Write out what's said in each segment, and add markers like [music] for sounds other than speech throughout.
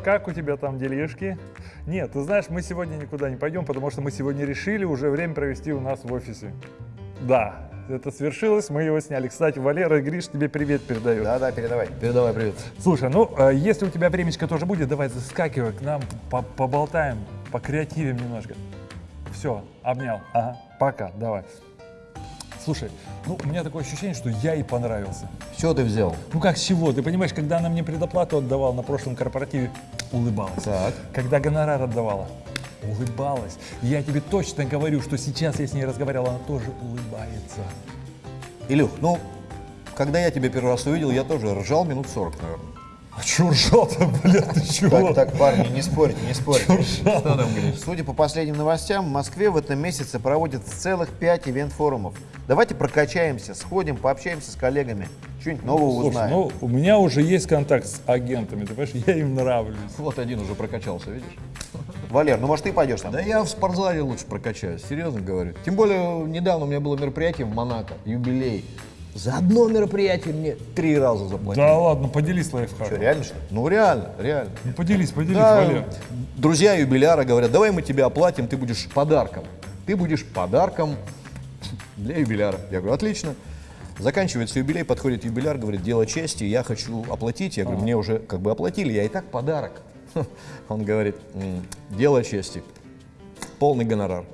как у тебя там делишки? Нет, ты знаешь, мы сегодня никуда не пойдем, потому что мы сегодня решили уже время провести у нас в офисе. Да, это свершилось, мы его сняли. Кстати, Валера и Гриш тебе привет передают. Да-да, передавай. Передавай привет. Слушай, ну, э, если у тебя времечко тоже будет, давай заскакивай к нам, по- поболтаем, покреативим немножко. Все, обнял. Ага, пока, давай. Слушай, ну, у меня такое ощущение, что я ей понравился. Что ты взял? Ну как с чего? Ты понимаешь, когда она мне предоплату отдавала на прошлом корпоративе, улыбалась. Так. Когда гонорар отдавала, улыбалась. Я тебе точно говорю, что сейчас я с ней разговаривал, она тоже улыбается. Илюх, ну, когда я тебя первый раз увидел, я тоже ржал минут 40, наверное. А чё ржал-то, блядь, ты чего? Так, так, парни, не спорьте, не спорьте. Что там, Гриш? Судя по последним новостям, в Москве в этом месяце проводится целых пять ивент-форумов. Давайте прокачаемся, сходим, пообщаемся с коллегами, что-нибудь нового Слушай, узнаем. ну у меня уже есть контакт с агентами, ты понимаешь, я им нравлюсь. Вот один уже прокачался, видишь? Валер, ну может ты пойдешь там? Да я в спортзале лучше прокачаюсь, серьезно говорю. Тем более, недавно у меня было мероприятие в Монако, юбилей. За одно мероприятие мне три раза заплатили. Да ладно, поделись Что, лайфхаком. реально что? Ну реально, реально. Ну поделись, поделись, Да, Валер. друзья юбиляра говорят, давай мы тебе оплатим, ты будешь подарком. Ты будешь подарком для юбиляра. Я говорю, отлично. Заканчивается юбилей, подходит юбиляр, говорит, дело чести, я хочу оплатить. Я говорю, мне уже как бы оплатили, я и так подарок. [laughs] Он говорит, «М, дело чести, полный гонорар.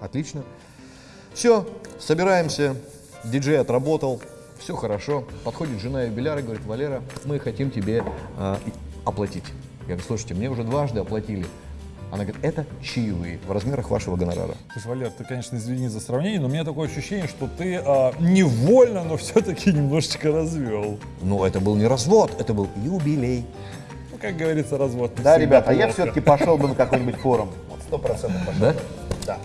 Отлично. Все, собираемся, диджей отработал, все хорошо. Подходит жена юбиляра и говорит, Валера, мы хотим тебе и- оплатить. Я говорю, слушайте, мне уже дважды оплатили. Она говорит, это чаевые в размерах вашего гонорара. Слушай, Валер, ты, конечно, извини за сравнение, но у меня такое ощущение, что ты а, невольно, но все-таки немножечко развел. Ну, это был не развод, это был юбилей. Ну, как говорится, развод. Да, ребята, а я все-таки пошел бы на какой-нибудь форум. Вот сто процентов пошел. Да? Да.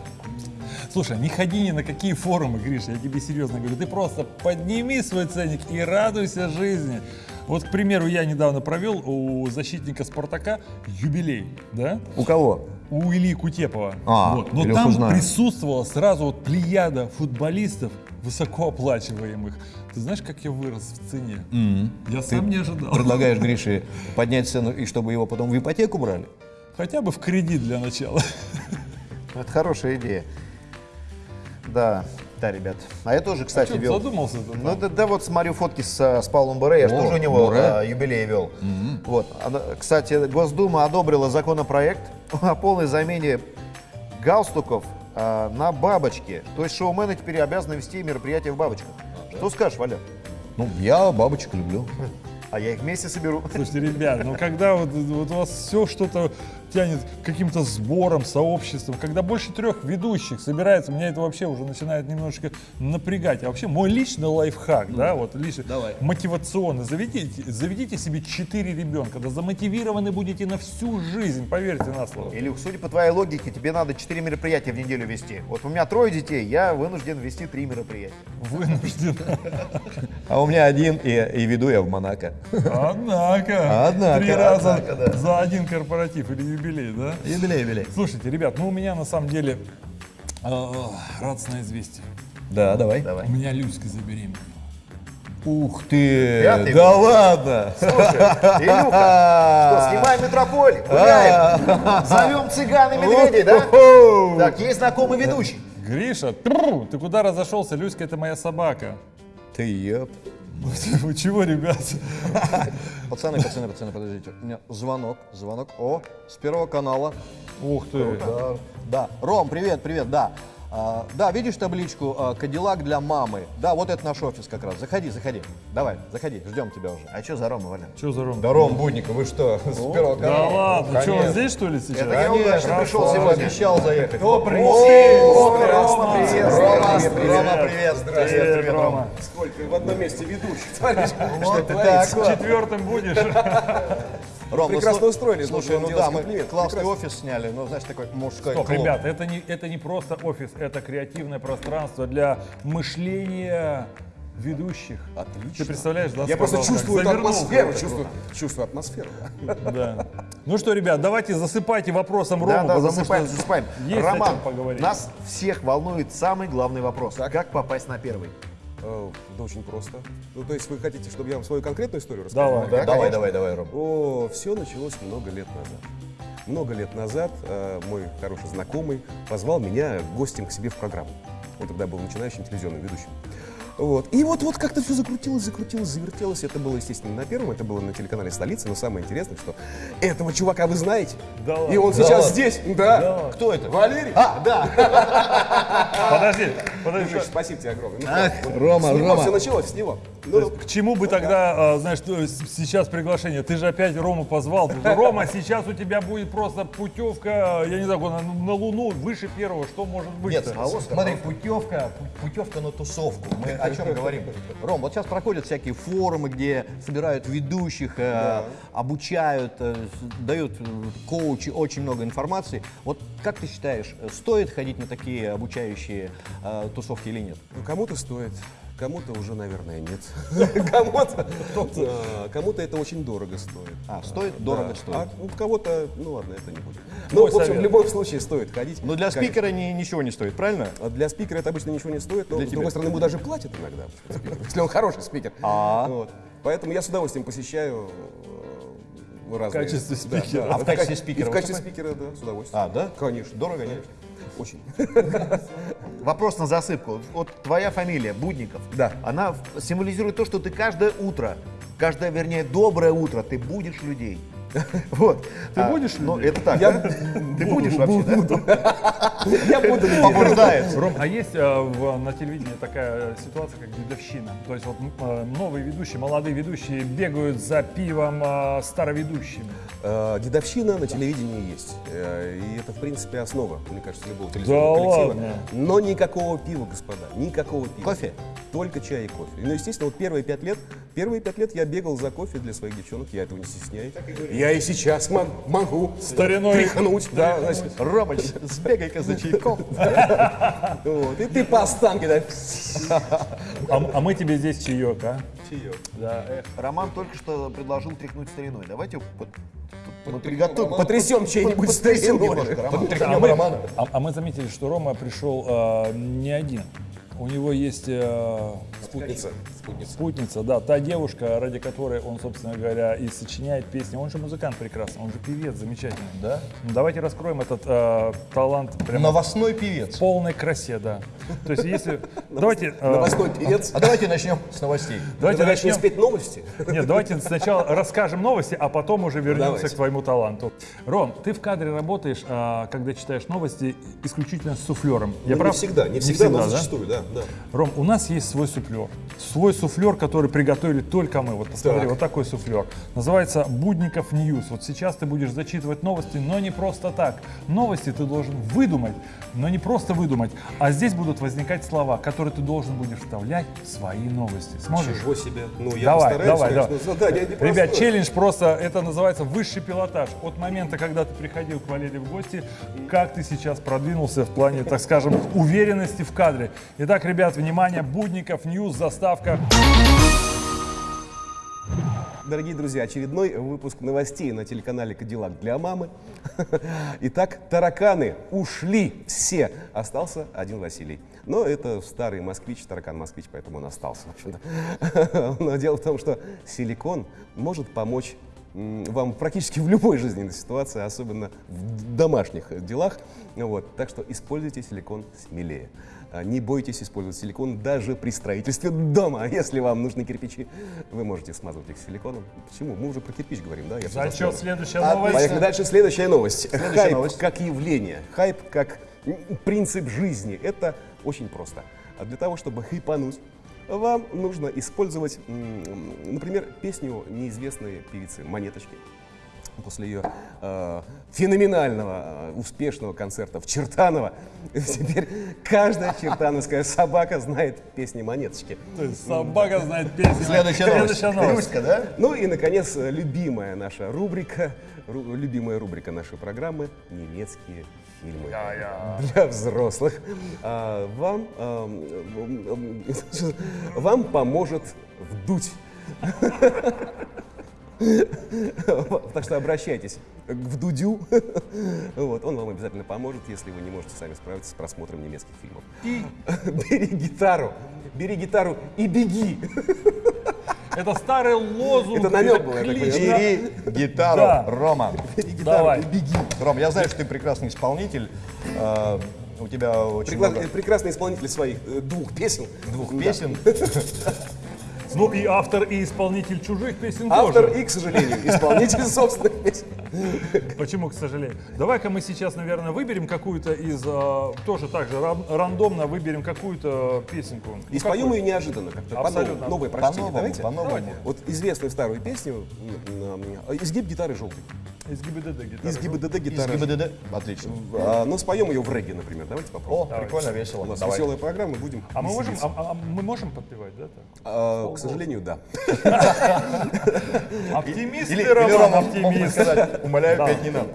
Слушай, не ходи ни на какие форумы, Гриш, я тебе серьезно говорю. Ты просто подними свой ценник и радуйся жизни. Вот, к примеру, я недавно провел у защитника Спартака юбилей, да? У кого? У Ильи Кутепова. А, вот. Но Илюху там знаю. присутствовала сразу вот плеяда футболистов высокооплачиваемых. Ты знаешь, как я вырос в цене? Я сам не ожидал. Предлагаешь [laughs] Грише поднять цену и чтобы его потом в ипотеку брали? Хотя бы в кредит для начала. Это хорошая идея. Да, да, ребят. А я тоже, кстати, ты вел. задумался ты Ну там? да, да, вот смотрю фотки с, э, с Павлом Буре, я же тоже у него Буре. э, юбилей вел. Вот. Она- Кстати, Госдума одобрила законопроект [laughs] о полной замене галстуков э, на бабочки. То есть шоумены теперь обязаны вести мероприятия в бабочках. Что скажешь, Валя? Ну, я бабочек люблю. [laughs] А я их вместе соберу. Слушайте, ребят, ну когда вот, вот у вас все что-то тянет каким-то сборам, сообществам, когда больше трех ведущих собирается, меня это вообще уже начинает немножечко напрягать. А вообще мой личный лайфхак, да, вот лично давай. мотивационный, заведите, заведите себе четыре ребенка, да замотивированы будете на всю жизнь, поверьте на слово. Илюх, судя по твоей логике, тебе надо 4 мероприятия в неделю вести. Вот у меня трое детей, я вынужден вести три мероприятия. Вынужден. А у меня один, и, и веду я в Монако. Однако. Однако, Три раза за один корпоратив или юбилей, да? Юбилей, юбилей. Слушайте, ребят, ну у меня на самом деле э, радостное известие. Да, давай. Давай. У меня Люська забеременела. Ух ты! Пятый да год. ладно! Слушай, Илюха, что, снимаем метрополь, гуляем, зовем цыган и медведей, да? Так, есть знакомый ведущий. Гриша, ты куда разошелся? Люська это моя собака. Ты еп. [laughs] Вы чего, ребят? [laughs] Пацаны, пацаны, пацаны, подождите. У меня звонок, звонок. О, с первого канала. Ух ты. Да, да. Ром, привет, привет, да. А, да, видишь табличку а, «Кадиллак для мамы»? Да, вот это наш офис как раз. Заходи, заходи. Давай, заходи, ждем тебя уже. А что за Рома, Валя? Что за Ром? Да, Ром Будников, вы что, [laughs] с первого Да ладно, что, он здесь что ли сейчас? Это я удачно пришел сегодня. Обещал заехать. О, привет? Рома, Рома, привет. Рома, Привет, привет. Рома, привет. Рома. Рома. Сколько в одном месте ведущих, смотришь, [laughs] Вот что ты так. Четвертым будешь? [laughs] Ром, ну, Прекрасно устроились, Слушай, ну вам да, мы классный офис сняли, ну, знаешь, такой мужской Стоп, клуб. ребят, это не, это не просто офис, это креативное пространство для мышления ведущих. Отлично. Ты представляешь, да? Я просто чувствую эту атмосферу, чувствую, чувствую атмосферу. Да. Ну что, ребят, давайте засыпайте вопросом Да, Рому, да, потому засыпаем, что засыпаем. есть Роман, поговорить. нас всех волнует самый главный вопрос. Как попасть на первый? Э, Да очень просто. Ну, то есть вы хотите, чтобы я вам свою конкретную историю рассказал? Давай. давай, давай, давай, Ром. О, все началось много лет назад. Много лет назад э, мой хороший знакомый позвал меня гостем к себе в программу. Он тогда был начинающим телевизионным ведущим. Вот. И вот, вот как-то все закрутилось, закрутилось, завертелось. Это было, естественно, на первом, это было на телеканале «Столица». Но самое интересное, что этого чувака вы знаете. Да И ладно? он сейчас здесь. Да. Кто это? Валерий. А, да. [laughs] Подожди. Миш, спасибо тебе огромное. Ну, Ах, вот Рома, с него Рома. все началось, с него. Ну, К чему бы тогда, а, знаешь, сейчас приглашение? Ты же опять Рому позвал. Рома, сейчас у тебя будет просто путевка, я не знаю, на, на Луну выше первого. Что может быть? Нет, смотри, путевка, пу- путевка на тусовку. Мы о чем [laughs] говорим? Ром, вот сейчас проходят всякие форумы, где собирают ведущих, э, обучают, э, дают э, коучи очень много информации. Вот как ты считаешь, стоит ходить на такие обучающие э, тусовки или нет? Ну, кому-то стоит, кому-то уже, наверное, нет. [laughs] Кому-то а, кому-то это очень дорого стоит. А, стоит? Дорого стоит. А у кого-то, ну ладно, это не будет. Ну, в общем, в любом случае стоит ходить. Но для спикера ни- ничего не стоит, правильно? А Для спикера это обычно ничего не стоит, но, с другой стороны, ему даже платят иногда, [laughs] если он хороший спикер. А. Поэтому я с удовольствием посещаю э, разные... качестве Да, спикера. да. А в качестве ка- и спикера В качестве спикера, да, с удовольствием. А, да? Конечно. Дорого, конечно. Очень. [laughs] Вопрос на засыпку. Вот твоя фамилия, Будников, Да. она символизирует то, что ты каждое утро, каждое, вернее, доброе утро, ты будешь людей. [laughs] Вот. Ты будешь Ну, это так? Ты будешь вообще, да? [laughs] Я буду Побуждает. Ром, а есть э, на телевидении такая ситуация, как дедовщина? То есть вот э, новые ведущие, молодые ведущие бегают за пивом э, староведущими. Дедовщина на телевидении есть. И это, в принципе, основа, мне кажется, любого телевизионного коллектива. Но никакого пива, господа, никакого пива. Кофе? Только чай и кофе. Ну, естественно, вот первые пять лет, первые пять лет я бегал за кофе для своих девчонок, я этого не стесняюсь. Я и сейчас мог- могу Стариной. тряхнуть, да, значит, Ромыч, сбегай-ка за чайком. вот, и ты по останке, да, А, а мы тебе здесь чаек, а? Да, эх. Роман только что предложил тряхнуть стариной. Давайте мы приготовим. потрясем чей-нибудь немножко, Роман. а, мы, а- а мы заметили, что Рома пришел э, не один. У него есть э, Спутница. Спутница. спутница, да, та девушка, ради которой он, собственно говоря, и сочиняет песни. Он же музыкант прекрасный, он же певец замечательный. Да? Ну, давайте раскроем этот э, талант прямо Новостной в певец. полной красе, да. То есть если... [laughs] Давайте... э, Новостной певец. А давайте начнем с новостей. Давайте Давай начнем спеть новости. Нет, давайте сначала расскажем новости, а потом уже вернемся к твоему таланту. Ром, ты в кадре работаешь, а, когда читаешь новости, исключительно с суфлером. Я Ну, прав? Не всегда, не всегда, но зачастую, да, да. Ром, у нас есть свой суфлер. Свой суфлер, который приготовили только мы. Вот посмотри, Так. вот такой суфлер. Называется Будников News. Вот сейчас ты будешь зачитывать новости, но не просто так. Новости ты должен выдумать, но не просто выдумать. А здесь будут возникать слова, которые ты должен будешь вставлять в свои новости. Сможешь? Чего себе? Ну, я давай, постараюсь, давай, конечно, давай. задание непростое. Ребят, челлендж просто, это называется высший пилотаж. От момента, когда ты приходил к Валерии в гости, как ты сейчас продвинулся в плане, так скажем, уверенности в кадре. Итак, ребят, внимание, Будников, News, заставка. Дорогие друзья, очередной выпуск новостей на телеканале «Кадиллак для мамы». [laughs] Итак, тараканы ушли все. Остался один Василий. Но это старый москвич, таракан-москвич, поэтому он остался. [laughs] Но дело в том, что силикон может помочь вам практически в любой жизненной ситуации, особенно в домашних делах. Вот. Так что используйте силикон смелее. А, Не бойтесь использовать силикон даже при строительстве дома. А Если вам нужны кирпичи, вы можете смазывать их силиконом. Почему? Мы уже про кирпич говорим, да? Я Зачет, следующая новость. Поехали дальше. Следующая новость. Хайп новость. как явление. Хайп как принцип жизни. Это очень просто. А для того, чтобы хайпануть, вам нужно использовать, например, песню неизвестной певицы Монеточки. После ее э, феноменального, э, успешного концерта в Чертаново, теперь каждая чертановская собака знает песни Монеточки. То есть Собака знает песню. Следующая новость. Следующая новость. Да? Ну и, наконец, любимая наша рубрика, ру- любимая рубрика нашей программы «Немецкие фильмы». Для взрослых. А, вам, м, [laughs] вам поможет вдуть. [laughs] Так что обращайтесь к Вдудю. Вот, он вам обязательно поможет, если вы не можете сами справиться с просмотром немецких фильмов. Бери гитару Бери гитару и беги. Это старый лозунг. Это намек был, клич, понимаю. да. Бери гитару, Да. Рома. Давай. Ром, я знаю, что ты прекрасный исполнитель. А, У тебя очень Прикла- много Прекрасный исполнитель своих э, двух песен. двух Да. песен. [laughs] Ну и автор, и исполнитель чужих песен Автор тоже. и, к сожалению, исполнитель собственных песен. Почему, к сожалению? Давай-ка мы сейчас, наверное, выберем какую-то из, а, тоже так же ран- рандомно выберем какую-то песенку. Ну, И споем ее неожиданно, как-то Абсолютно. Новое прочтение. По-новому, Давайте. по-новому. Вот известную старую песню м, «Изгиб гитары желтой». Из ГИБДД гитара. Из ГИБДД Из гитары. ГИБДД. Отлично. А, Ну, споем ее в регге, например. Давайте О, попробуем. прикольно, весело. У нас Давай. веселая программа, будем А мы можем, а, а мы можем подпевать, да? так? А, К сожалению, да. [laughs] Оптимист Или, Роман, оптимист. умоляю, Да. петь не надо.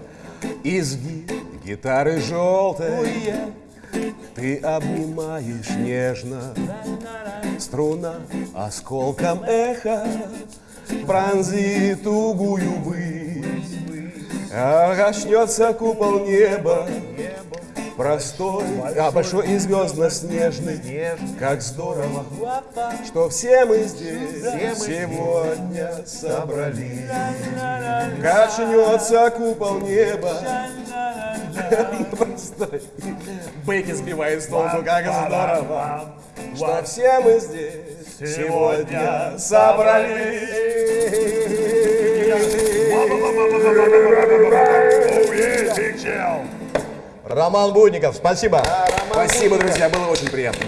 Изгиб гитары желтой Ты обнимаешь нежно Струна осколком эха Пронзит тугую высь А купол неба Простой, а большой и звездно-снежный Как здорово, что все мы здесь Сегодня собрались. Качнется купол неба. Простой. Бэки сбивает с толку, как здорово Что все мы здесь Сегодня собрались Роман Будников, спасибо. Спасибо, друзья, было очень приятно